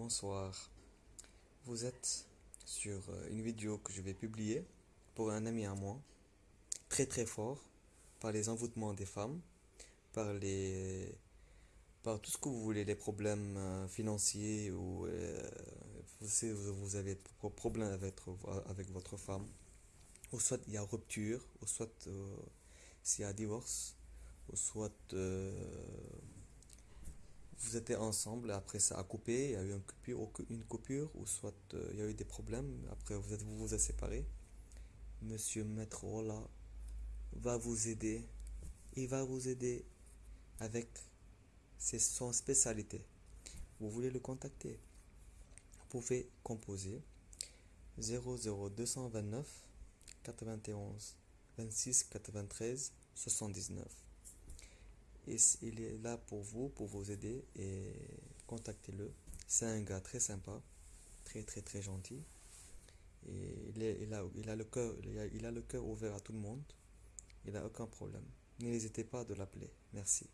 bonsoir. Vous êtes sur euh, une vidéo que je vais publier pour un ami à moi, très très fort, par les envoûtements des femmes, par les par tout ce que vous voulez, les problèmes euh, financiers ou euh, vous, avez des problèmes avec, avec votre femme, ou soit il y a rupture, ou soit s'il y a divorce, ou soit vous étiez ensemble, après ça a coupé, il y a eu une coupure, une coupure ou soit euh, il y a eu des problèmes, après vous êtes, vous, vous êtes séparés. Monsieur Maître Rolla va vous aider. Il va vous aider avec ses, son spécialité. Vous voulez le contacter? Vous pouvez composer 00229 91 26 93 79 il est là pour vous, pour vous aider et contactez-le. C'est un gars très sympa, très très très gentil. Et il, il, a, il a le cœur, il a le cœur ouvert à tout le monde. Il n'a aucun problème. N'hésitez pas de l'appeler. Merci.